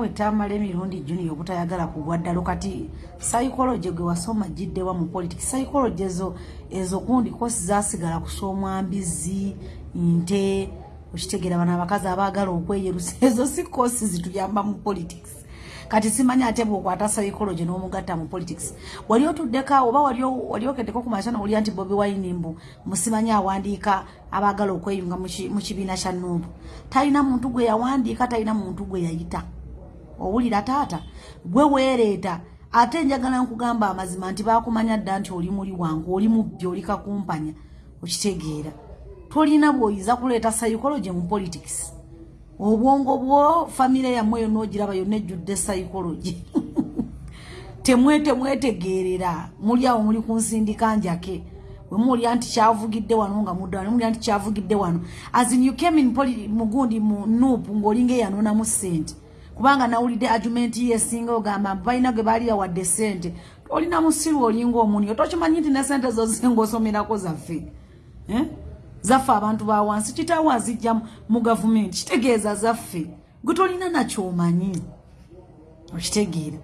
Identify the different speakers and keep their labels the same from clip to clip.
Speaker 1: wetamala emirundi juni obutayagala kugwa ddalo kati psychology gwe wasoma giddewa mu politics psychology ezo ezo gundi kosi zasigala kusomwa mbizi nte okitegeera bano abakazi abaagala okweyerusa ezo si kosi zituyamba mu politics. Kati simanyi ate bwokwata psychology n'omugatta mu politics. Wali otuddeka oba wali okeddeko ku masana olya nti bobi wine mbu musimanyi awandiika abaagala okweyunga mu kibiina kya nuubu talina muntu gwe yawandiika talina muntu gwe yayita owulira taata gwe weereeta ate njagala nkugamba amazima nti bakumanya dda nti oli muli wangu oli mubbi oli kakumpanya okitegeera. Tolina bwoyiza kuleeta psychology mu politics. Obwongo bwo famire yammwe yonna ogiraba yonna ejjudde psychology. Temwetemwetegeerera muli awo muli ku nsindika njake. Wemulya nti kyavugidde wano nga mudda mulya nti kyavugidde wano. Asin you came in mugundi mu nuupu ng'olinga eyanonamu ssente kubanga nawulidde argument yesinga ogamba balina ge baliya wadde sente olina musiru olinga omuni otokimanyi nti ne sente zozenga osomerako zaffe? Eh? zaffe abantu bawansi kitawo azijja mu gavumenti kitegeeza zaffe. Gwe tolina nakyomanyi okitegeera.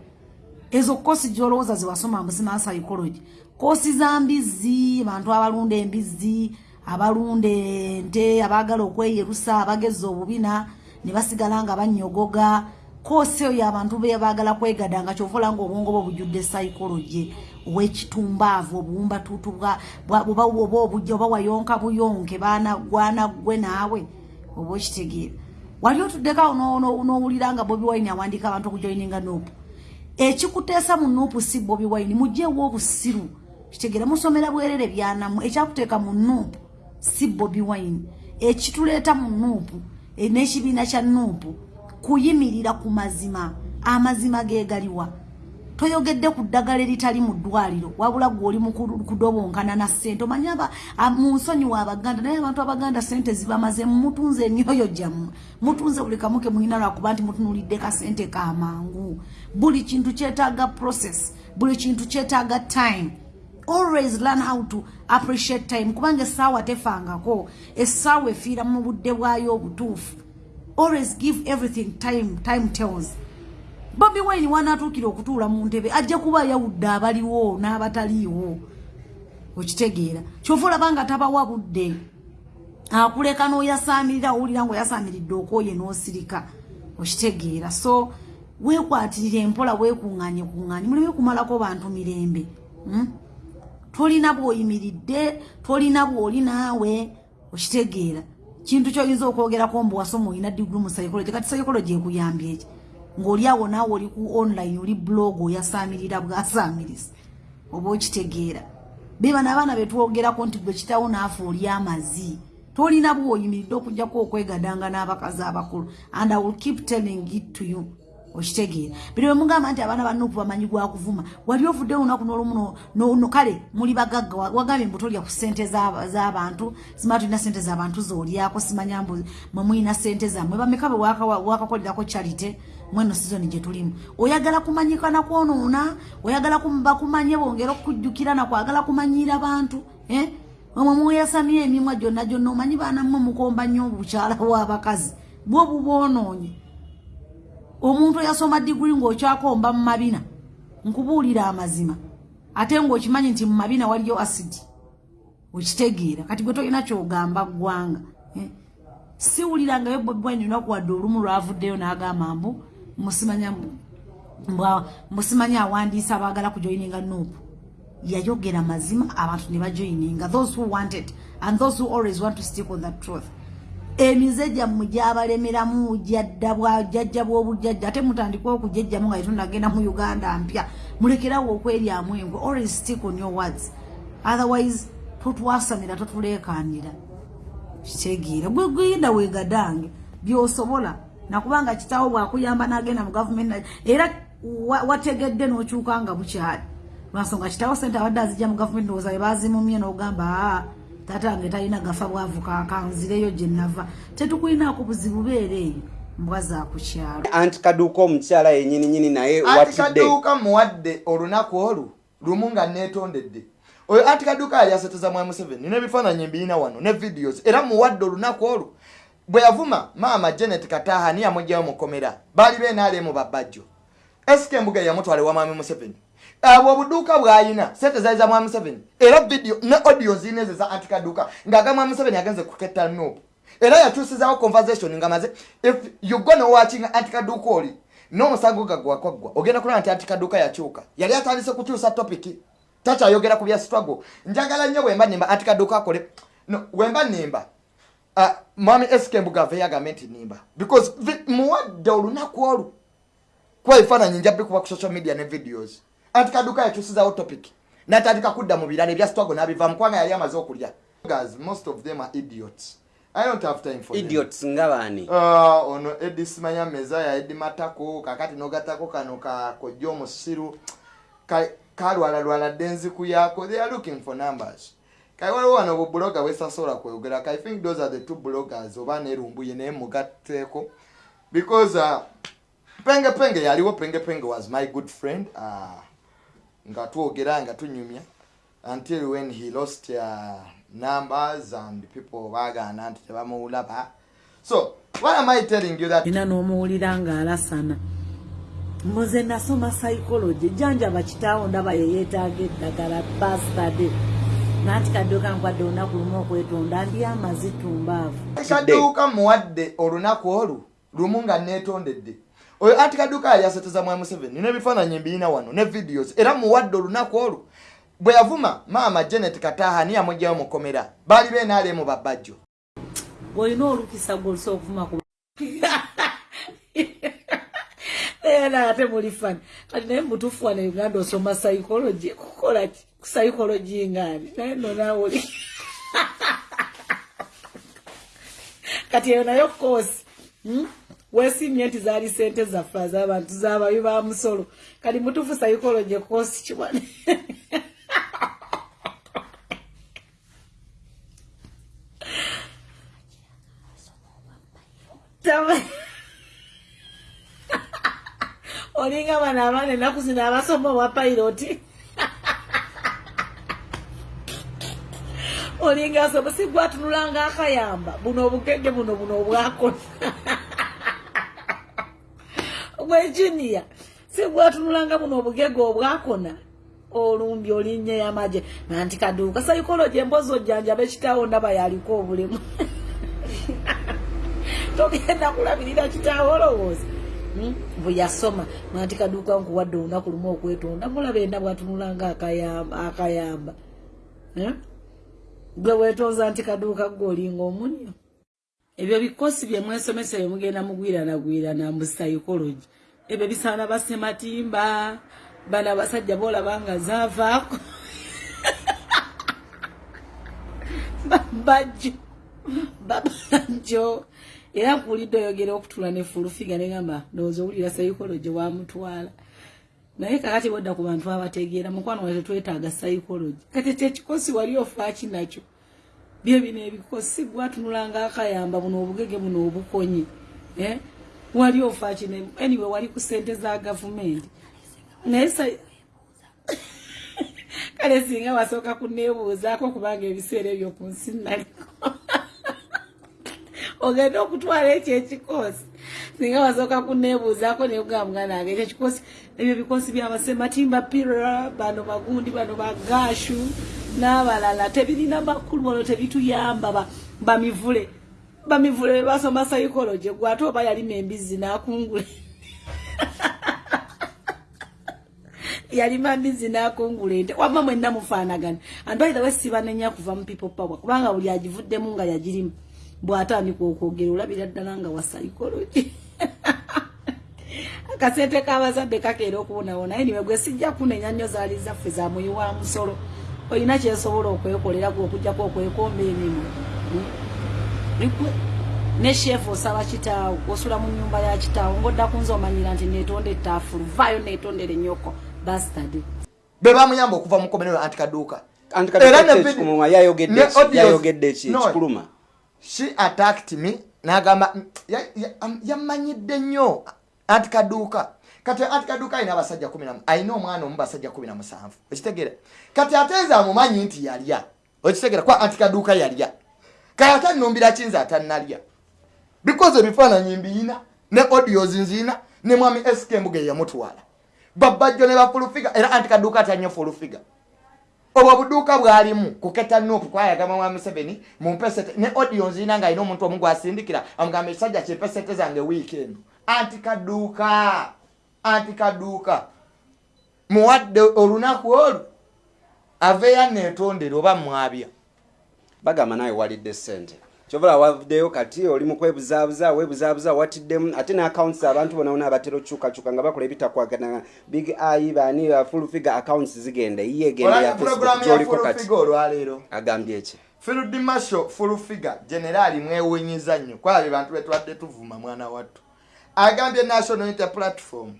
Speaker 1: Ezo kosi gyolowooza zewasoma musima psychology kosi za mbizi abantu abalunda embizi abalunda ente abaagala okweyerusa abageza obubina ne basigala nga banyogoga kosi eyo abantu bebaagala kwegada nga kyovola nga obwongo bwe bujjudde psychology owekitumbaavu obuwumbatutu oba obujja oba wayonka buyonke gwana gwe naawe oba okitegeera. Wali otuddekaawo n'owulira nga bobi wine awandiika abantu okujoininga nuupu ekikuteesa mu nuupu si bobi wine mugjeewo obusiru. Kitegeera musomera bwerere byanamu ekyakuteeka mu nuupu si bobi wine. Ekituleeta mu nuupu n'ekibiina kya nuupu kuyimirira ku mazima amazima gegaliwa toyogedde ku ddagala eritali mu ddwaliro wabula gwe oli kudobonkana na ssente. Omanyi mu nsonyi wa abaganda naye abantu abaganda sente zibamaze mutunze emyoyo gyammwe mutunze buli kamu ke mulina lwakuba nti mutunulidde kasente kamangu buli kintu kyetaaga process buli kintu kyetaaga time. Always learn how to appreciate time. Kubanga essaawa tefangako essaawa efiira mu budde bwayo obutuufu always give everything time time tells. Bobi wine wanatuukira okutuula mu ntebe ajja kuba yawudde abaliwo n'abataliiwo okitegeera. Kyova olabanga tabawa budde akuleka n'oyasaamirira owulira ngaoyasaamiridde okwoye n'osirika okitegeera. So weekwatirira empola weekuŋŋaanye kuŋŋaanye muleme kumalako bantu mirembe hmm? tolina bw'oyimiridde tolina bw'oli naawe okitegeera kintu kyoyinza okwogerako mbu wasoma olina diguru mu psychology kati psychology ekuyambye eki ng'oli awo naawe oli ku online oli blog oyasaamirira bwasaamiriza oba okitegeera. Bebana abaana betwogerako nti gwe kitawo naafe oli amazi tolina bw'oyimiridde okugjako okwegadanga n'abakazi abakulu. And i will keep telling it to you okitegeera biri bwe mugamba nti abaana banuupu bamanyi gwakuvuma wali ovudde olunaku n'olumu kale muli bagagga wagambye mbu tolya ku ssente z'abantu simala tulina ssente z'abantu zolyako simanya mbu mwe mulina ssente zammwe bameka bwe wakakolerako charite mweno sizoni gye tulimu. Oyagala kumanyika nakwonoona oyagala bakumanye bongera okukujjukira nakwagala kumanyira bantu eh? omwe muyasamya emimwa gyonna gyonna omanyi baanammwe mukomba nnyo obukyala bw'abakazi bwo buboonoonye omuntu yasoma diguli ng'okyakomba mu mabina nkubuulira amazima. Ate ng'okimanyi nti mu mabina waliyo asidi okitegeera. Kati gwe tolina kyogamba ggwanga eh? siwulirangayo bwebwani lunaku wadde olumu lwavuddeyo n'agamba mbu musimanya awandiisa abaagala kujoininga nuupu yayogera mazima abantu ne bajoininga those who wanted and those who always want to stick on that truth emize gyammwe gyabalemeramu jadda bwajjajja bw'obujjajja ate mutandika okujejjamu nga yetunagenda mu uganda mpya. Mulekerawo okweryamu engwe always stick on your words. Otherwise totwasamira totulekanira kitegeera. Gwe genda wegadange byosobola. Nakubanga kitawo bwakuyamba nagenda mu gavumenti era wategedde n'okyuka nga bukyali. Lwansonga kitawo sente abadde azijja mu gavumenti ndowooza webazimumye n'ogamba aa tatange talina gafa bwavu kanzireyo gye nava tetukulinaako buzibu beera eyo. Mbwa zakukyalo
Speaker 2: anti kaduuka omukyala yenyininyini naye
Speaker 3: anti kaduuka muwadde olunaku olwo lumu nga neetondedde. Oyo anti kaduuka yali aseteza mwa museveni nebifaananyi mbirina wano ne videos. Era muwadde olunaku olwo bwe yavuma maama janet kataha niyamugjayo mukomera baali benaalemu babajjo esika embuga yamutwala ewa mwami museveni abwo obuduuka bwayina sente zaali za mwami museveni era vidiyo ne audio zina ezo za antikaduuka ngaaga mwami museveni agenze kuketta nuupu era yakyusizawo conversation nga maze if you gonna watching antikaduuka oli n'omusango gagwakwaggwa ogenda kulaba nti antikaduuka yakyuka. Yali atandise kukyusa topiki takyayogera ku bya struggle. Njagala nnyo bwemba nimba antikaduuka akole no, wemba nimba uh, mwami sk embuga ave yagambe nti nimba because muwadde olunaku olu kuba ebifaananyi nja bikuba ku social media ne videos anti kaduka yakyusizawo topic natandika kudda mu birala ebya struggle n'abivaamu kubanga yali amaze okulya. Guys, most of them are idiots. I don't have time for them.
Speaker 2: idiots nga baani?
Speaker 3: Ah, ono edi simanya mezaya edi matako kakati nogatako kano kakojja omusiru Ka- kalwalalwala dde enziku yako they are looking for numbers. Kale waliwo wano bubuloga bwesasobola kweyogera i think those are the two bloggers oba nerumbuye naye mugatteeko. Because uh, penge penge yaliwo penge penge was my good friend uh, nga twogera nga tunyumya until when he lost uh, numbers and people bagaana nti tebamuwulaba. So why am i telling you that
Speaker 1: ina n'omuwulira ng'alasana mbuze nasoma psychology. Janjaba kitaawo ndaba yeyeetaaga eddagala bastade nanti kadduka nkwadde olunaku lumu okwetonda ndi amazitumbaavu
Speaker 3: kaduuka muwadde olunaku olu lumu nga neetondedde oyo anti kaduuka yali aseteza mwami museveni n'ebifaananyi mbirina wano ne videos era muwadde olunaku olu bwe yavuma maama janet kataha niyamugjayo mukomera baali benaalemu babajjo
Speaker 1: bw'olina olukisa gwolusa okuvuma ku era ate muli fani kati naye mutuufu wano e uganda osoma psychology kukola psychology ngaani naye no naawe oli kati eyo nayo koosi weesimye nti zaali sente zaffe az'abantu z'ababi ba musolo. Kati mutuufu psychology koosi kiwane olinga bano abaana ennaku zino abasoma obwa pairoti olinga asoma si gwatunulanga akayamba. Buno obugege buno buno obwakona gwejuniya si gwatunulanga buno obugege obwakona. Olumbi olinnya yamaje nanti kaduuka saikologi embozi ojjanjaba ekitaawo ndaba yaliko obulemu togenda kulabirira kitaawo olowooza. Hmm? bwe yasoma. Nanti kaduuka nkuwadde olunaku lumu okwetonda mulaba enda bwatunulanga akayamba Eh? gwe weetonza nti kaduuka gwe olinga omunyo ebyo bikosi bye mwesomesa bye mugenda mugwiranagwirana mu psychology. Ebyo bisaana basematimba bano abasajja boolaba nga zaavaako. Bajjo babanjo era nkuwulidde oyogera okutula ne fulufiga negamba ndowooza owulira psychology wamutwala naye kakati bwedda ku bantu abategeera mukwano wa tetwetaaga psychology. Kati tekikosi wali ofaaki nakyo bye bino ebikosi gwatunulanga akayamba buno obugege buno obukonyi eh? wali ofaaki ne anyway wali ku sente za gavumenti. Naye kale singa wasooka kuneebuuzaako kubanga ebiseera ebyo ku nsi naliko ogenda okutwala ekyo ekikosi singa wasooka kuneebuuzaako neyogamba muganda wange ekyo ekikosi ebyo bikosi byabasematimba pira bano bagundi bano bagashu n'abalala tebirina makulu ono tebituyamba ba- bamivule bamivule bebasoma psychology gwate oba yalima embizzi n'akungula. Yalima mbizi nakungula ente. Wama mwenna mufaanagana. Andwaira wesibanenya kuva mu people power kubanga buli agivuddemu nga yagirimu. Bwatandika okwogera olabira ddala nga wa psychology. Akasente kabazadde kakeera okuwonawona eniwe gwe sijja kunenya nnyo zaali zaffe za muyi wa musolo olina kyesobola okwekolera gwe okugjako okwekomba emimu Likwe- ne shefu osaba kitaawo osula mu nyumba ya kitaawo ngaodda kunze omanyira nti netonda etaafulu vaayo netondere nyoko bastard.
Speaker 3: Be bamuyamba okuva mu komenero anti kaduuka Era
Speaker 2: yayogedde ekikuluma
Speaker 3: she attacked me nagamba ya- ya- am- yamanyidde nnyo anti kaduuka kati anti kaduuka alina abasajja kumi namu alina omwana omu basajja kumi na musanvu. Okitegeera. Kati ate nze amumanyi nti yalya. Okitegeera kuba anti kaduuka yalya. Kale ate nnumbira kinze atannalya? Because ebifaananyi mbiyina ne audios nziyina ne mwami sk embuga eyamutwala babajjo ne bafulufiga era anti kaduuka atyanyo fulufiga obwo buduuka bwalimu kuketa nupu kwayagamba mwami museveni mumpesete ne audio nziyina ng'alina omuntu omu gwasindikira amugamba ekisajja kimpesete zange wiiki eno. Anti kaduuka anti kaduuka muwadde olunaku olwo aveeyo neetondera oba mwabya?
Speaker 2: Bagamba nawe walidde sente kyovula wavuddeyo kati oli mu kwebuzaabuza weebuzaabuza watiddemu ate ne accounts abantu bonabona abatera okyukakyuka nga bakola ebitakwagana. Big ai bani full figure accounts zigenda iye egenda ya
Speaker 3: olabye
Speaker 2: facebook
Speaker 3: puroguramu ya
Speaker 2: gyoliko kati. agambye eki
Speaker 3: field marshal fulufiga generaali mwewunyiza nnyo. Kwabye bantu betwadde tuvuma mwana wattu. Agambye national inter platform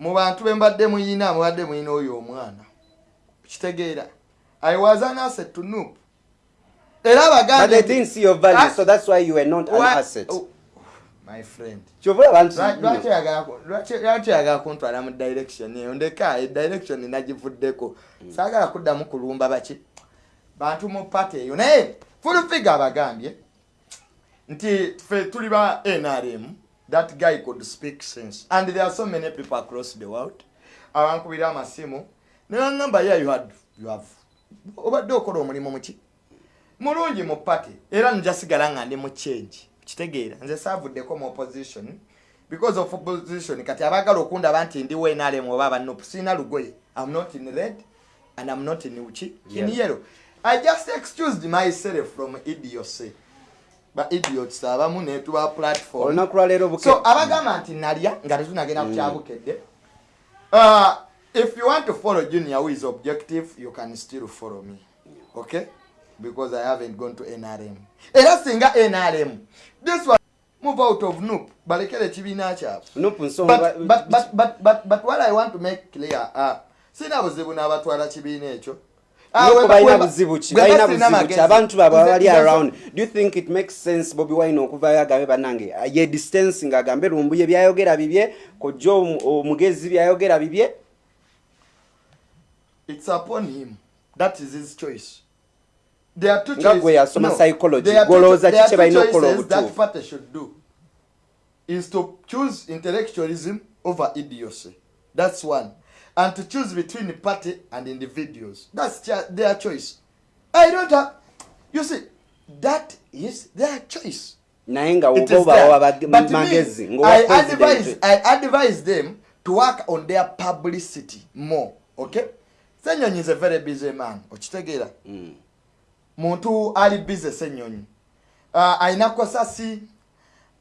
Speaker 3: mu bantu bembadde muyina mubadde muyina oyo omwana. Kitegeera. I was an asset to noop. Era
Speaker 2: but they
Speaker 3: abagambye
Speaker 2: didn't see your value so that's why you were not an
Speaker 3: Why-
Speaker 2: asset.
Speaker 3: Oh, my friend.
Speaker 2: Kyovula abantu
Speaker 3: Lwa- lwaki oyagala ku- lwaki lwaki oyagala kuntwala mu direction eyo? Ndeka edirection nagivuddeko. Saagala kuddamu kulumba baki. Bantu mu pati eyo. Naye fulufiga abagambye. Nti ffe tuli ba nrm that guy could speak sense. And there are so many people across the world. Abankubira amasimu. Nebaŋamba ya you had you have obadde okola omulimu muki mulungi mu pati era njasigala nga ndi mu change. Kitegeera nze saavuddeko mu opposition. Because of opposition kati abagala okundaba nti ndi wenalem oba abanupu sirina lugoye. Am not in red and am not in in
Speaker 2: Yeah.
Speaker 3: yellow. I just excused myself from idiocy ba idiots abamu netuba platform.
Speaker 2: Olunaku lwaleero
Speaker 3: so abagamba nti nalya nga tetunagenda kukyabukedde uh, if you want to follow junior who is objective you can still follow me. Okay? Because i haven't gone to nrm era singa nrm this one move out of noop. Balekere ekibiina kyabwe. But, what i want to make clear uh, sina buzibu n'abatwala kibiina ekyo
Speaker 2: balina
Speaker 3: we-
Speaker 2: buzibu ki
Speaker 3: we
Speaker 2: balina
Speaker 3: basirina
Speaker 2: buzibu ki
Speaker 3: magezi.
Speaker 2: abantu baabwe
Speaker 3: Nze-
Speaker 2: abali
Speaker 3: nze-
Speaker 2: around do you think it makes sense bobi wine okuvayo agambe bannange? Ye distance ngaagambe lumbuye byayogera bibye kojja omu- omugezi byayogera bibye?
Speaker 3: It's upon him. That is his choice. There are two
Speaker 2: Nga
Speaker 3: choices.
Speaker 2: gwe yasoma psychology,
Speaker 3: there are two
Speaker 2: gw'olowooza
Speaker 3: cho- there are
Speaker 2: ki kye
Speaker 3: two
Speaker 2: balina okukola
Speaker 3: choices that
Speaker 2: obutuufu?
Speaker 3: party should do. Is to choose intellectualism over idiocy. That's one and to choose between the party and individuals that's their choice i don't have you see that is their choice
Speaker 2: naye nga
Speaker 3: It
Speaker 2: woba
Speaker 3: is there.
Speaker 2: obawa
Speaker 3: But
Speaker 2: bag-
Speaker 3: me,
Speaker 2: magezi
Speaker 3: I
Speaker 2: ng'owa
Speaker 3: advise,
Speaker 2: president
Speaker 3: I advise them to work on their publicity more. Okay? Senyonyi is a very busy man. Okitegeera?
Speaker 2: Mm.
Speaker 3: Muntu ali busy Senyonyi. Uh, ayina kosasi,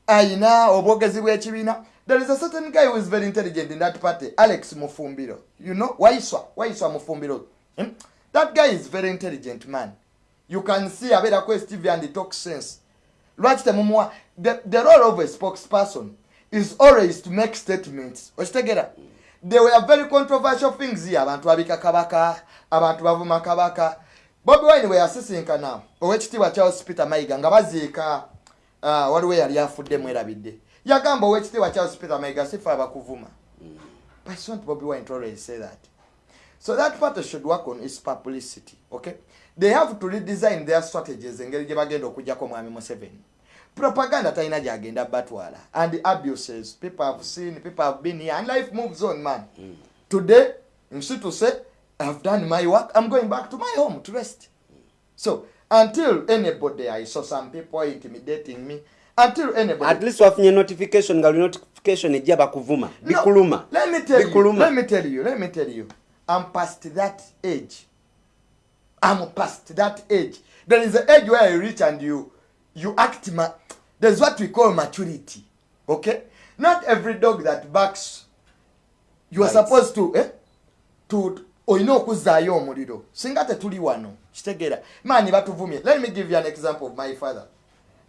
Speaker 3: ayina obwogezi bw'ekibiina. There is a certain guy who is very intelligent in that party, Alex Mufumbiro. You know? Waiswa. Waiswa Mufumbiro. Hmm? That guy is very intelligent man. You can see abeerako Stevie and he talks sense. lwaki temumuwa the, the role of a spokesperson is always to make statements okitegeera there were very controversial things here abantu babika kabaka abantu bavuma kabaka bobi wine bwe yasisinkana owekitiibwa charles peter mayiga nga baziika uh, waliwo eyali afudde mwerabidde yagamba owekitiibwa charles peter mayiga sifa abakuvuma but it's not bobi wine always say that So that party should work on its publicity, okay? They have to redesign their strategies engeri gye bagenda okujjako mwami Museveni. Propaganda talina gyagenda batwala and abuses people have seen, people have been here and life moves on man. Today, instead to say, I've done my work, I'm going back to my home to rest. So until anybody, I saw some people intimidating me.
Speaker 2: At least wafunye notification nga luli notification ejja bakuvuma bikuluma.
Speaker 3: I'm past that age. I'm past that age. There is an age where you reach and you you act. Ma- There's what we call maturity. Okay. Not every dog that barks. You are
Speaker 2: Bites.
Speaker 3: supposed to eh, to olina okuzaayo omuliro singa tetuli wano kitegeera maani batuvumye let me give you an example of my father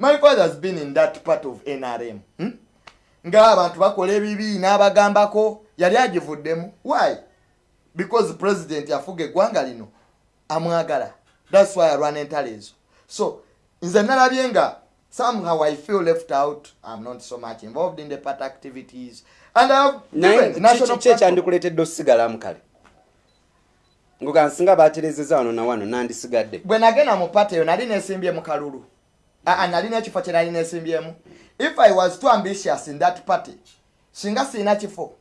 Speaker 3: my father has been in that part of nrm hmm? ng'abantu bakola ebibi n'abagambako. Yali agivuddemu. Why? Because president yafuga eggwanga lino. Amwagala. Thats why arwana entalo ezo. So nze nalabye nga somehow i feel left out. I'm not so much involved in the part activities. And
Speaker 2: ekyandikuleetedde osigalamu kale ngoga nsinga baterezeza wano na wano nandisigadde
Speaker 3: bwe nagenda mu pati eyo nali nesimbye mu kalulu nalina ekifo kye nalina esimbyemu if i was too ambitious in that party singa siina kifo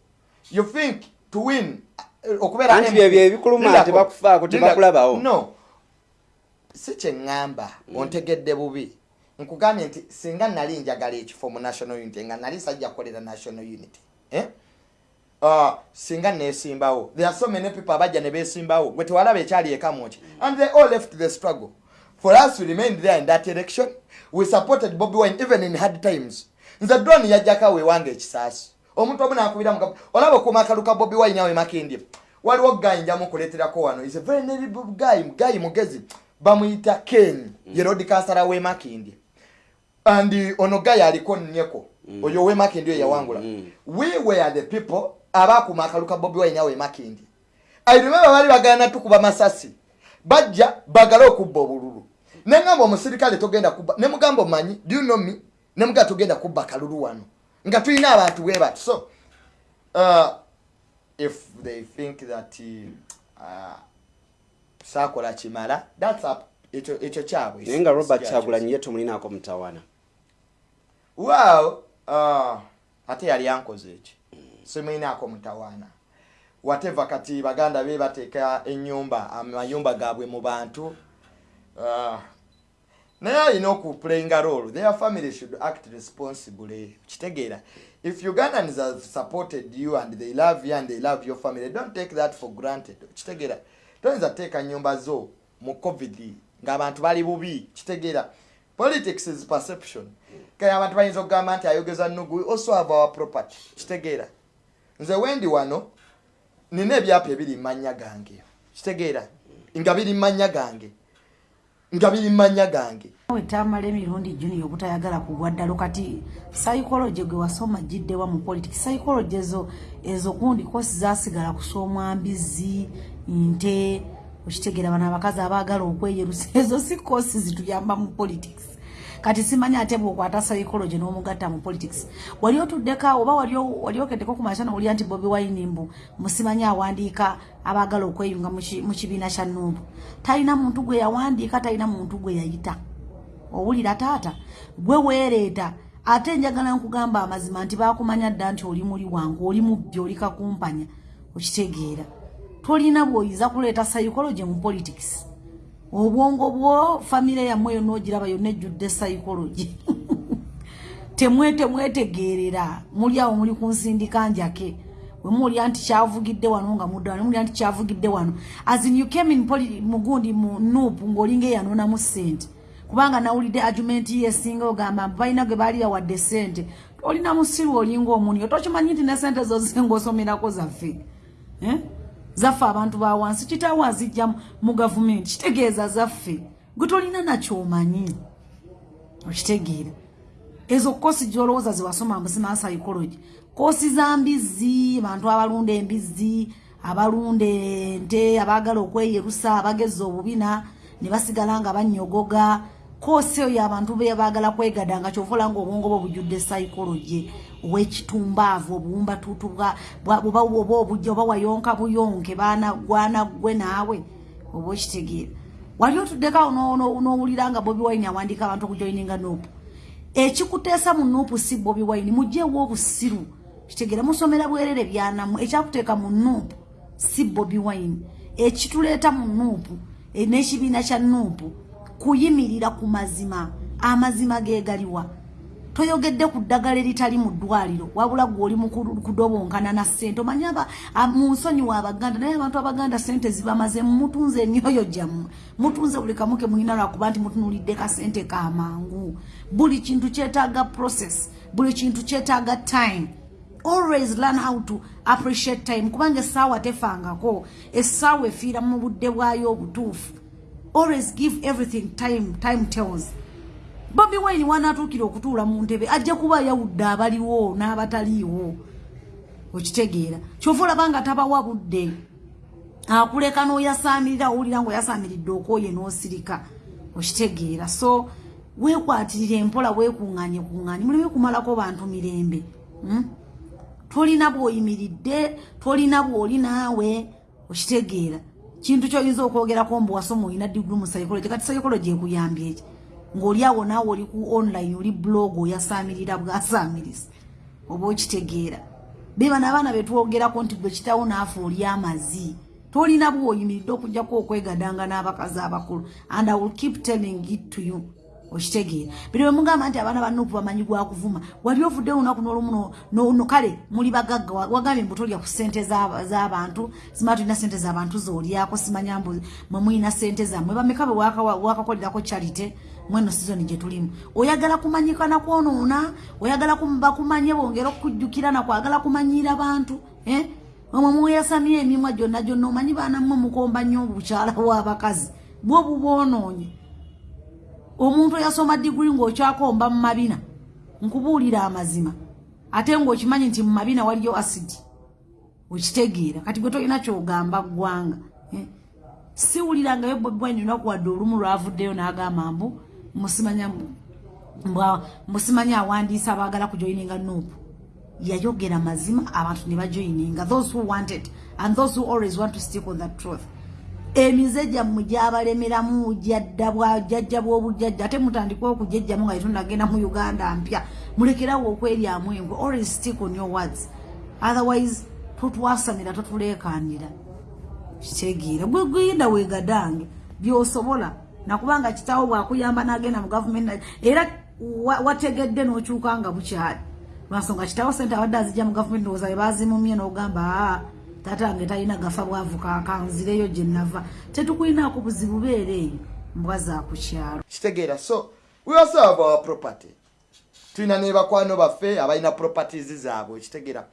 Speaker 3: you think to win uh, okubeera
Speaker 2: byebyo ebikuluma tebakufaako, tebakulabawo.
Speaker 3: no si kyeŋŋamba ontegedde bubi. Nkugambye nti singa nali njagala ekifo mu national unity nga nali sajja kukolera national unity eh? uh, singa nesimbawo there are so many people abajja ne besimbawo gwe tewalaba ekyali ekamuki and they all left the struggle. For us we remained there in that election we supported bobi wine even in hard times. Nze drone yajjako awewange ekisaasi. Omuntu omu nakubira muga olaba okuuma akalu ka bobi wine awe makindye. Waliwo guy njamu kuleeterako wano. Is a very notable guy guy mugezi. Bamuyita ken ye road kansala we makindye. And ono guy aliko nnyeko. Oyo we makindye oyo yawangula. we were the people abakuuma akalu ka bobi wine awe makindye. I remember bali bagana tukuba masasi. Bajja bagale okubba obululu neŋŋamba omusirikale togenda kubba ne mugamba omanyi do you know me? Ne mugamba togenda kubba kalulu wano. Nga tulina abantu bwe bati so uh, if they think that uh, saakola kimala thats up ekyo kyabwe.
Speaker 2: Naye nga robert kyagulanyi ye tomulinaako mutawana
Speaker 3: well uh, ate yali ankoze eki simuyinaako mutawaana. Whatever kati baganda be bateeka enyumba amayumba gaabwe mu bantu uh, naye alina okuplayinga role. Their family should act responsibly. Kitegeera. If ugandans have supported you and they love you and they love your family don't take that for granted. Kitegeera. Toyinza teeka nyumba zo mu covid ng'abantu bali bubi. Kitegeera. Politics is perception. Kaya abantu bayinza okugamba nti ayogeza nugu also have our property. Kitegeera. Nze wendi wano nina ebyapa ebiri mumanya gange kitegeera. Nga biri mumanya gange nga biri mumanya gange.
Speaker 1: We tamala emirundi junior obutayagala kugwa ddalo kati psychology gwe wasoma giddewa mu politics? Psychology ezo ezo kundi kosi zasigala kusomwa mbizi nte okitegeera bano abakazi abaagala okweyerusa. Ezo si kosi zituyamba mu politics kati simanyi ate bwokwata psychology n'omugatta mu politics. Wali otuddeka oba wali okeddeko ku makya nowulira nti bobi wine mbu musimanyi awandiika abaagala okweyunga mu ki- mu kibiina kya nuubu talina muntu gwe yawandiika talina muntu gwe yayita. Owulira taata gwe weereeta. Ate njagala nkugamba amazima nti bakumanya dda nti oli muli wange oli mubbi oli kakumpanya okitegeera. Tolina bw'oyiza kuleeta psychology mu politics obwongo bwo famire yammwe yonna ogiraba yonna ejjudde psychology. Temwe temwetegeerera muli awo muli ku nsindika njake. Wemulya nti kyavugidde wano nga mudda wano mulya nti kyavugidde wano. As in you came in poli mugundi mu nuupu ng'olinga eyanonamu ssente. Kubanga nawulidde argument ye esinga ogamba balina gwe baali yawadde ssente. Olina musiru olinga omuniyo tokimanyi nti ne ssente zo zinga osomerako zaffe. Eh? Zaffe abantu ba wansi kitaawo azijja mu- gavumenti. Kitegeeza zaffe. Gwe tolina nakyomanyi okitegeera ezo kosi gyolowooza zewasoma mbuzima psychology. Kosi za mbizzi abantu abalunda embizzi abalunda ente abaagala okweyerusa abageza obubina ne basigala nga banyogoga kosi eyo abantu be baagala kwegada nga kyovola nga obwongo bwe bujjudde psychology owekitumbaavu obuwumbatuutu bwa- bwa- oba oba obujja oba wayonka buyonke baana gwana gwe naawe oba okitegeera. Wali otuddekawo n'owulira nga bobi wine awandiika abantu okujoininga nopu ekikuteesa mu nuupu si bobi wine mugyeewo obusiru kitegeera musomera bwerere byanamu ekyakuteeka mu nuupu si bobi wine. Ekituleeta mu nuupu e- n'ekibiina kya nuupu kuyimirira ku mazima. Amazima geegaliwa toyogedde ku ddagala eritali mu ddwaliro wabula gwe oli mu ku- kudobonkana na ssente. A- mu nsonyi wa abaganda naye abantu abaganda ssente zibamaze mutunze emyoyo gyammwe mutunze buli kamu ke mulina lwakuba nti mutunulidde kasente kamangu buli kintu kyetaaga process buli kintu kyetaaga time. Always learn how to appreciate time kubanga essaawa tefangako essaawa efiira mu budde bwayo obutuufu. Always give everything time time tells bobi wine wanatuukira okutuula mu ntebe ajja kuba ayawudde abaliwo n'abataliiwo. Okitegeera. Kyova olaba nga tabawa budde akuleka n'oyasaamirira owulira ngaoyasaamiridde okwoye n'osirika. Okitegeera. So weekwatirira empola weekuŋŋaanye kuŋŋaanye. Muleme kumalako bantu mirembe. Hmm? tolina bw'oyimiridde tolina bw'oli naawe. Okitegeera. Kintu kyoyinza okwogerako mbu wasoma olina diguru mu psychology kati psychology ekuyambye eki ng'oli awo naawe oli ku online oli blog oyasaamirira bwasaamiriza oba okitegeera. Bebana abaana betwogerako nti gwe kitawo naafe oli amazi tolina bwoyimiridde okujjako okwegadanga n'abakazi abakulu. And i will keep telling it to you. Okitegeera. Biri bwe mugamba nti abaana banuupu bamanyi gwakuvuma wali ovudde olunaku n'olumu kale muli bagagga wagambye mbu tolya ku ssente z'abantu simala tulina ssente z'abantu zolyako simanya mbu mwe mulina ssente zammwe. Bameka bwe wakakolerako charite mweno sizoni gye tulimu. Oyagala kumanyika nakwonoona oyagala bakumanye bongera okukujjukira nakwagala kumanyira bantu eh? omwe muyasamya emimwa gyonna gyonna omanyi baana mmwe mukomba nnyo obukyala bw'abakazi. Bwo buboonoonye omuntu eyasoma diguli ng'okyakomba mu mabina nkubuulira amazima. Ate ng'okimanyi nti mu mabina waliyo asidi okitegeera. Kati gwe tolina kyogamba ggwanga eh? siwulirangayo bwebwani lunaku wadde olumu lwavuddeyo n'agamba mbu musimanya awandiisa abaagala kujoyininga nuupu yayogera mazima abantu ne bajoyininga those who wanted and those who always want to stick on that truth. Emize gyammwe gyabalemeramu jadda bwajjajja bw'obujjajja. Ate mutandikwa okujejjamu nga yetundagenda mu uganda mpya. Mulekerawo okweryamu engwe always stick on your words. Otherwise totwasamira totuleekandira kitegeera. Gwegenda wegadange byosobola nakubanga kitawo bwakuyamba nagenda mu gavumenti era wategedde n'okyuka nga bukyali. Lwansonga kitawo sente abadde azijja mu gavumenti ndowooza bebazimumye n'ogamba aa tatange talina gafa bwavuka kanzireyo gye nava tetukulinaako buzibu beera eyo mbwa za ku kyalo.
Speaker 3: Kitegeera so we also have our property. Tulina ne bakwano baffe abalina properties zaabwe kitegeera.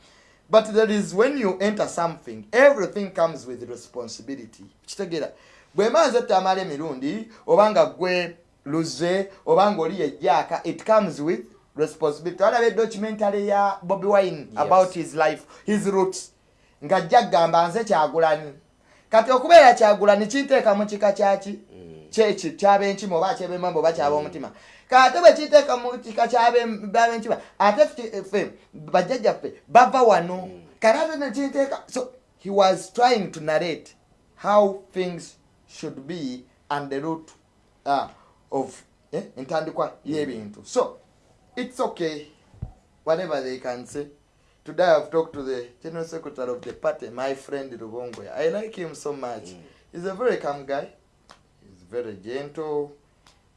Speaker 3: But there is when you enter something everything comes with responsibility. Kitegeera bwe maazi ettamala emirundi obanga gwe luze obanga oli yejjaaka it comes with responsibility. Alaba edocumentary ya bobi wine yes. about his life his roots ng'ajja kugamba nze kyagulani. Kati okubeera kyagulani kinteeka mu kika kyaki kyeki kyabenkima oba kyebemamba oba kyaba omutima kate bwe kinteeka mu kika kyabenkima ate ffe bajjajjaffe bava wano. Kati ate nekinteeka so he was trying to narrate how things should be and the root uh, of eh, entandikwa y'ebintu so it's okay whatever they can say Today I've talked to the general secretary of the party, my friend Rubongoya. I like him so much. Mm. He's a very calm guy. He's very gentle.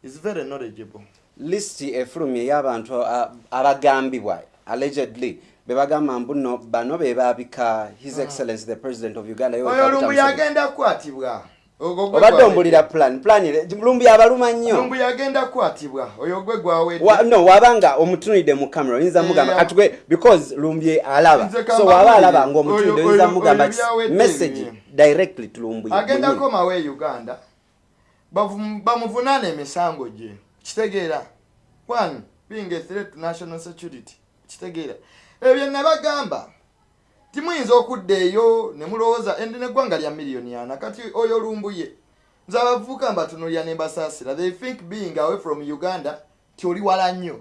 Speaker 3: He's very knowledgeable.
Speaker 2: list efulumya ey'abantu abagambibwa allegedly bebagamba mbu no bano bebabika his
Speaker 3: Mm.
Speaker 2: excellence the president of uganda
Speaker 3: oyo lumbu yagenda kukwatibwa
Speaker 2: obadde ombulira plan plan lumbi abaluma nnyo.
Speaker 3: Lumbu yagenda kukwatibwa oyo gwe gwawedde
Speaker 2: Wa- no wabanga omutunulidde mu camera oyinza mugamba
Speaker 3: Yeah.
Speaker 2: kati gwe because lumbi alaba. So waba alaba ngaomutunulidde
Speaker 3: Oyo-
Speaker 2: oyinza mugamba message directly to lumbi
Speaker 3: agenda
Speaker 2: mwenyewe.
Speaker 3: komawo e uganda. Bamuvunaana emisango gye kitegeera. One being a threat to national security kitegeera. Ebyo nabagamba timuyinza okudda eyo ne mulowooza endi neggwanga lya miliyoni ana. Kati oyo lumbuye nze abavubuka mbatunulira ne mbasaasira. They think being away from uganda ti oli wala nnyo.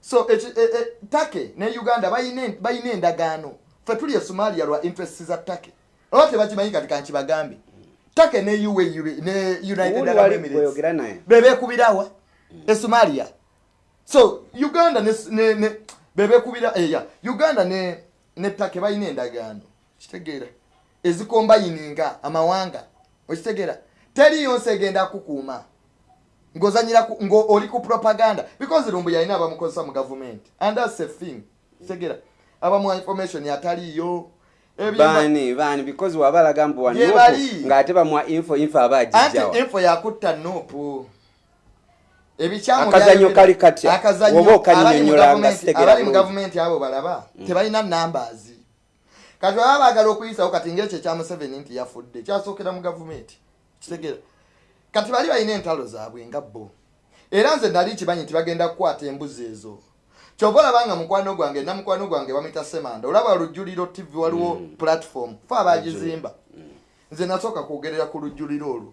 Speaker 3: So eki- e- e- take ne uganda bayina endagaano. Ffe tuli e somalia lwa interest za take. Oba tebakimanyi kati kankibagambe. Take ne UAE ne united
Speaker 2: Uli
Speaker 3: arab
Speaker 2: wali
Speaker 3: emirates.
Speaker 2: kweyogera naye.
Speaker 3: Bebekubirawa e somalia. So uganda ne, ne, ne bebekubira eya uganda ne ne take balina endagaano. Kitegeera. Ezikombayininga amawanga okitegeera? Teriyo nsi egenda kukuuma. Ng'ozanyira ng'oli ku propaganda. Because lumbu yalina abamukozesa mu gavumenti. And that's a thing. Kitegeera. Abamuwa information ataliyo Ebyo-
Speaker 2: baani baani because wabalaga mbu
Speaker 3: bali.
Speaker 2: ng'ate bamuwa info info aba
Speaker 3: anti
Speaker 2: agijjawa
Speaker 3: info yakutta nuupu ebikyamu
Speaker 2: Akazannyo
Speaker 3: byali-
Speaker 2: kali katya?
Speaker 3: akazannyo
Speaker 2: Oba okannyonnyola
Speaker 3: abali mu
Speaker 2: nga
Speaker 3: gavumenti-
Speaker 2: sitegera
Speaker 3: mu
Speaker 2: bulungi.
Speaker 3: gavumenti abo balaba tebalina numbers. Kati baba baagala okuyisawo kati ngaekyo ekya museveni nti yafudde kyasookera mu gavumenti kitegeera. Kati bali balina entalo zaabwe nga bo. Era nze nali kimanyi nti bagenda kukwata embuzi ezo. Kyova olabanga mukwano gwange namukwano gwange bamwita semanda olaba lujjuliro tv waliwo platform fe abagizimba nze nasooka kwogerera ku lujjuliro olwo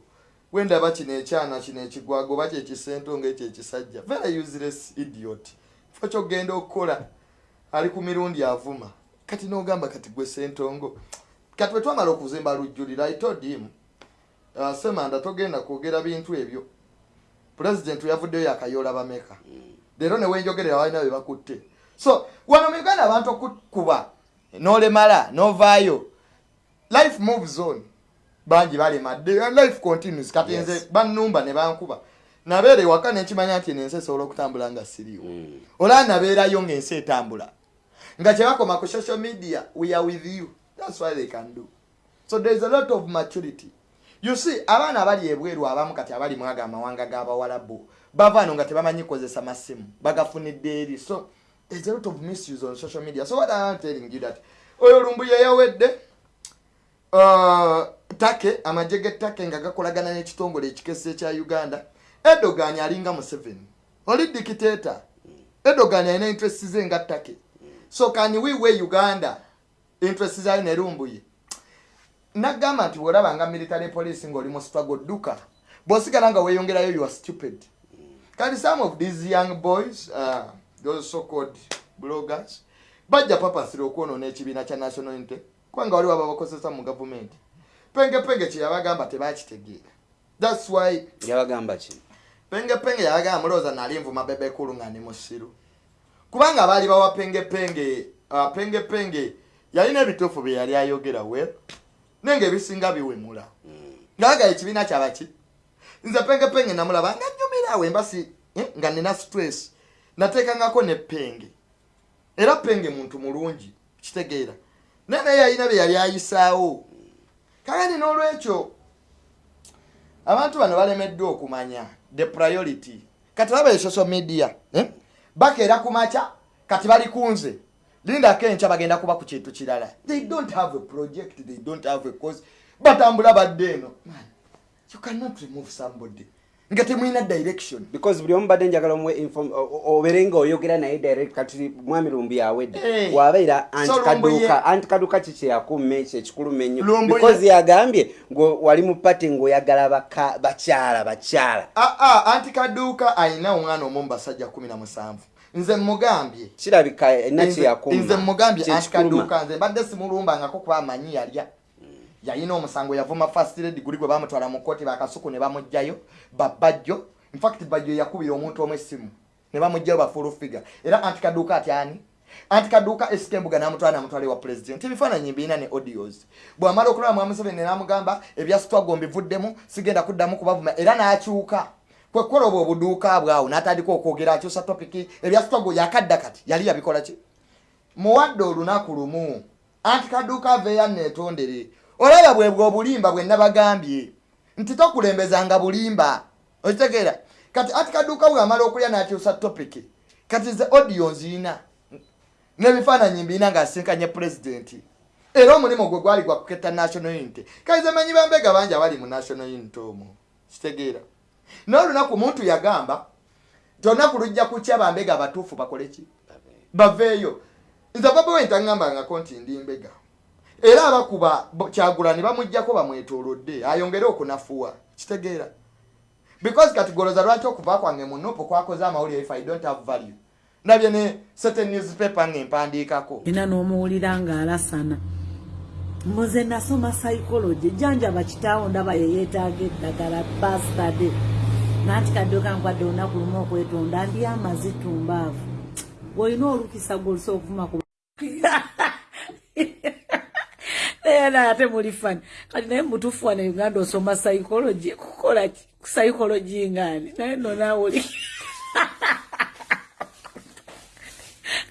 Speaker 3: wendaba kino ekyana kino ekigwago oba kyekisentonga ekyo ekisajja. Very useless idiot. Fe kyogenda okukola ali ku mirundi avuma. Kati nogamba kati gwe sentongo kati bwe twamala okuzimba lujjuliro i told him uh, semanda togenda kwogera bintu ebyo. Pulezidenti yavuddeyo yakayoola bameka. Leero newenjogerera balina bebakutte so wano mu uganda abantu okukuba nolemala novaayo. Life moves on bangi balemadde life continues. Kati nze
Speaker 2: Yes.
Speaker 3: bannumba ne bankuba. Nabeera ewaka nenkimanya nti nensi esobola okutambula nga siriiwo.
Speaker 2: Mm.
Speaker 3: olaba nabeerayo ngaensi etambula. Nga kyebakoma ku social media we are with you. Thats why they can do. So thereis a lot of maturity. You see abaana abali ebweru abamu kati abali mwaga amawanga g'abawalabu bavaano nga tebamanyi kozesa masimu bagafunidde eri. So there's a lot of misuse on social media. So what am telling you that oyo lumbu yeyawedde uh, take amagye g'ettake nga gakolagana n'ekitongole ekikese ekya uganda edogan alinga museveni. Oli dikiteta edogan alina interest ze nga ttake. So can we we uganda interest zayo nerumbuye nagamba nti bwolaba nga military police ngaoli mu struggle dduka. Bw'osigala nga weeyongerayo you are stupid. Kati some of these young boys uh, those so called bloggers bajja papasira okwonoona ekibiina kya national unity kubanga waliwo ababakozesa mu gavumenti pengepenge kyeyabagamba tebakitegeera. Thats why
Speaker 2: yabagamba ki?
Speaker 3: Pengepenge yabagamba mulowooza nali nvuma bebekulu nga ndi musiru. Kubanga baali bawa pengepenge uh, pengepenge yalina ebituufu bye yali ayogera we naye ngaebisinga biwemula. Ngaaga ekibiina kyabaki nze pengepenge namulaba nga nyumirawe embasi eh, nga nina stress. Nateekangako ne penge. Era penge muntu mulungi kitegeera. Naye naye yalina bye yali ayisaawo kagani n'olwekyo abantu bano balemeddwa okumanya the priority. Kati laba social media eh? bakeera ku makya kati bali kunze lindako enkya bagenda kuba ku kintu kirala. They don't have a project they don't have a cause. Batambula badde eno. You cannot remove somebody nga temulina direction.
Speaker 2: Because buli omu badde njagala omuwe inform- o- o- obeere nga oyogera naye direct kati mwami lumbu yawedde
Speaker 3: Eh.
Speaker 2: wabeera
Speaker 3: So
Speaker 2: anti
Speaker 3: Lumbu
Speaker 2: kaduuka
Speaker 3: ye-
Speaker 2: anti kaduuka kikyeyakuuma ekyo ekikuluma ennyo because yagambye ngo wali mu pati ng'oyagala bakyala bakyala.
Speaker 3: Aa ah, anti kaduuka alina omwana omu mu basajja 17 nze mugambye
Speaker 2: kirabika erina
Speaker 3: nze
Speaker 2: kyeyakuuma
Speaker 3: mugambye anti
Speaker 2: kyekikuluma
Speaker 3: kaduuka nze mbadde simulumbangako kuba amanyi yalya yalina omusango yavuma fast red guli gwe bamutwala mu kooti bakasuku ne bamugjayo babajjo infact bajjo yakubira omuntu omu essimu ne bamugjayo bafulu figa era anti kaduuka ati ani? Anti kaduuka esika embuga namutwala namutwala ewa president. Ebifaananyi mbiina ne audios. Bwamala okulaba mwami museveni namugamba ebya sitwago mbivuddemu sigenda kuddamu kubavuma era n'akyuka. Kwekukola obwo obuduuka bwawo n'atandika okwogera akyusa topiki ebya sitwago yakadda kati yali yabikola ki? Muwadde olunaku lumu anti kaduuka aveeyo neetondere olaba bwebwe obulimba bwe nabagambye nti tokulembezanga bulimba. Okitegeera kati anti kaduuka bwamala okulya n'akyusa topiki kati ze audio nziina. N'ebifaananyi mbiina ng'asinkanye pulezidenti era omulimu gwe gwali gwa kuketta national unity kaize manyi bambega bangi abali mu national unity omwo? Kitegeera. Naye olunaku muntu yagamba nti olunaku lujja kukya bambega abatuufu bakole ki? Baveeyo nze baba we ntaŋŋambangako nti ndi mbega era abakuba kyagulani bamugjako bamwetoolodde ayongere okunafuwa. Kitegeera. Because kati goloza lwaki okuva kwange mu nopo kwakoze amawulire if i don't have value. Nabye ne certain newspaper ng'empandiikako.
Speaker 1: Era n'omuwulira ng'alasana mbuze nasoma psychology. Janjaba kitaawo ndaba yeyeetaaga eddagala bastade nanti kaddoka nkwadde olunaku lumu okwetonda ndi amazitumbaavu bw'olina olukisa gwolusa okuvuma ku naye ate muli fani. Kati naye mutuufu wane uganda osoma psychology kukola psychology ngaani? Naye no naawoli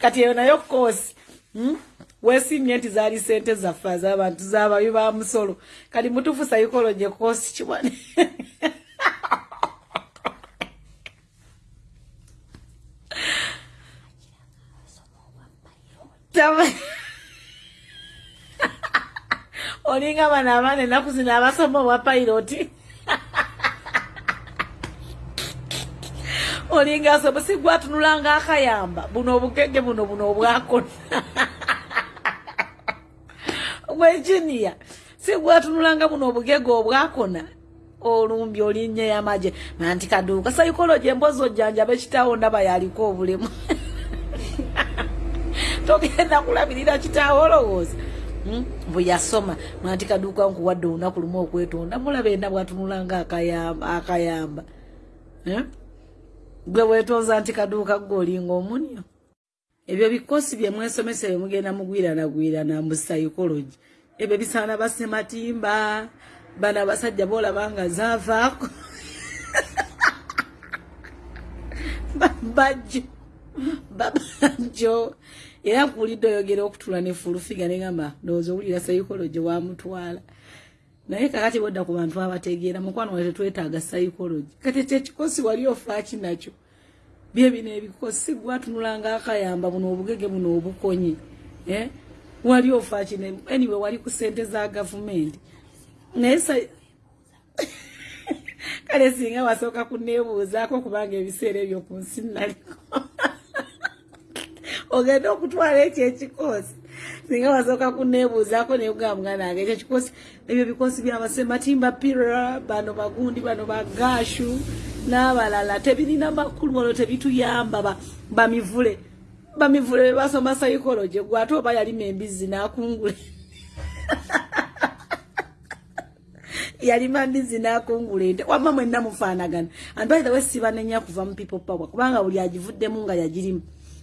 Speaker 1: kati eyo nayo koosi hmm? weesimye nti zaali sente zaffe az'abantu z'ababi ba musolo. Kati mutuufu psychology koosi kiwane Tama- olinga bano abaana ennaku zino abasoma obwa pairoti olinga asoma si gwatunulanga akayamba buno obugege buno buno obwakona gwejiniya si gwatunulanga buno obugege obwakona olumbi olinnya yamaje nanti kaduuka saikologi embozi ojjanjaba ekitaawo ndaba yaliko obulemu. Togenda kulabirira kitaawo olowooza? Bwe yasoma. Nanti kaduuka nkuwadde olunaku lumu okwetonda. Mulaba enda bwatunulanga akayamba akayamba. Eh? gwe weetooza nti kaduuka gweolinga omunyo. Ebyo bikosi bye mwesomesa bye mugenda mugwiranagwirana mu psychology. Ebyo bisaana basematimba bano abasajja boolaba nga zaavaako. Bajjo. Babajjo era nkuwulidde oyogera okutula ne fulufiga negamba ndowooza owulira psychology wamutwala. Naye kakati bodda ku bantu abategeera mukwano wa tetwetaaga psychology. Kati kyekikosi wali ofaaki nakyo? Bye bino ebikosi gwatunulanga akayamba buno obugege buno obukonye eh? wali ofaaki anyway wali ku sente za gavumenti. Naye kale singa wasooka kuneebuuzaako kubanga ebiseera ebyo ku nsi naliko ogenda okutwala ekyo ekikosi singa wasooka kuneebuuzaako nayegamba muganda wange ekyo kikosi ebyo bikosi byabasematimba pira bano bagundi bano bagashu n'abalala tebirina makulu olwo tebituyamba ba- bamivule. Bamivule bebasoma psychology gwe ate oba yalima embizzi n'akungule yalima mbizi n'akungula ente. Wamma mwenna mufaanagana. Anbaitha we sibanenya kuva mu people power kubanga buli agivuddemu nga yagirimu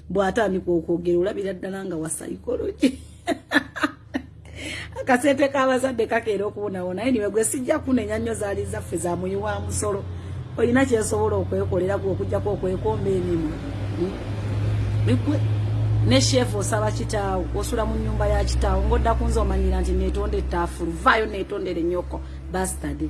Speaker 1: bw'atandika okwogera olabira ddala nga wa psychology. Akasente k'abazadde kakeera okubonawona naye niwe gwe sijja kunenya nnyo zaali zaffe za muyi wa musolo. Olina kyesobola okwekolera gwe okugjako okwekomba emimu bigwe ne shefu osaba kitaawo osula mu nyumba ya kitaawo ng'odda ku nze omanyira nti neetonda ettaafulu vaayo neetondere nnyoko bastade